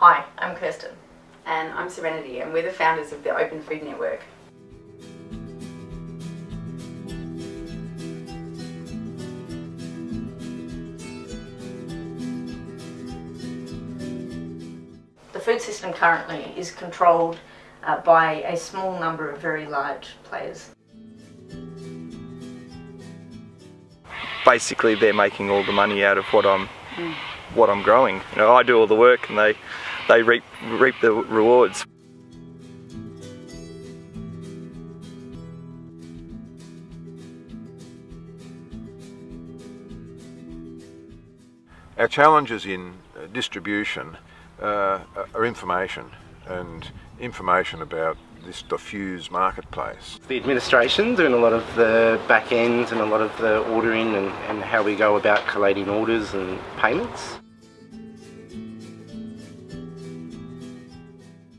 Hi, I'm Kirsten. And I'm Serenity, and we're the founders of the Open Food Network. The food system currently is controlled uh, by a small number of very large players. Basically, they're making all the money out of what I'm what I'm growing. You know, I do all the work, and they they reap reap the rewards. Our challenges in uh, distribution uh, are information and information about this diffuse marketplace. The administration doing a lot of the back end and a lot of the ordering and, and how we go about collating orders and payments.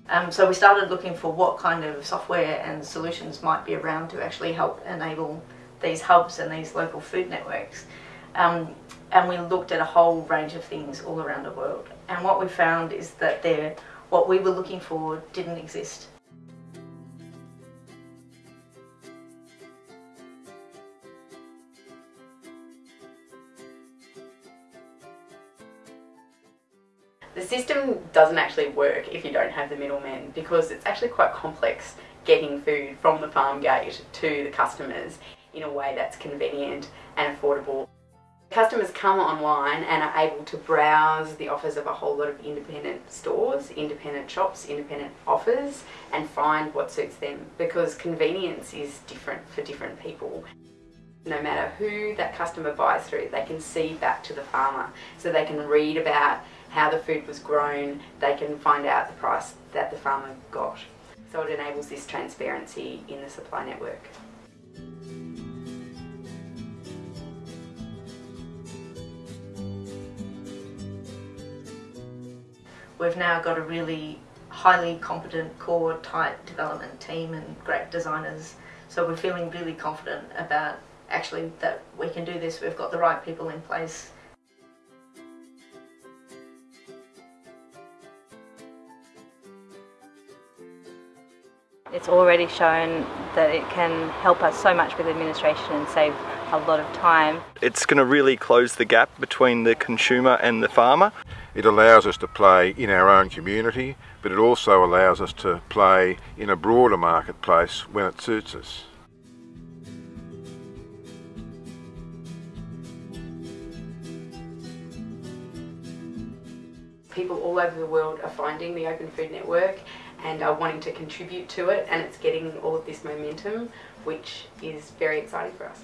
Um, so we started looking for what kind of software and solutions might be around to actually help enable these hubs and these local food networks. Um, and we looked at a whole range of things all around the world. And what we found is that there, what we were looking for didn't exist. The system doesn't actually work if you don't have the middlemen because it's actually quite complex getting food from the farm gate to the customers in a way that's convenient and affordable. Customers come online and are able to browse the offers of a whole lot of independent stores, independent shops, independent offers and find what suits them because convenience is different for different people. No matter who that customer buys through, they can see back to the farmer so they can read about how the food was grown, they can find out the price that the farmer got. So it enables this transparency in the supply network. We've now got a really highly competent core tight development team and great designers. So we're feeling really confident about actually that we can do this. We've got the right people in place. It's already shown that it can help us so much with administration and save a lot of time. It's going to really close the gap between the consumer and the farmer. It allows us to play in our own community, but it also allows us to play in a broader marketplace when it suits us. People all over the world are finding the Open Food Network and are wanting to contribute to it and it's getting all of this momentum which is very exciting for us.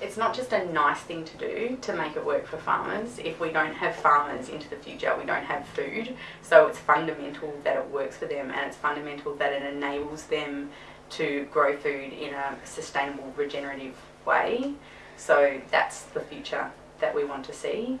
It's not just a nice thing to do to make it work for farmers. If we don't have farmers into the future, we don't have food. So it's fundamental that it works for them and it's fundamental that it enables them to grow food in a sustainable, regenerative way. So that's the future that we want to see.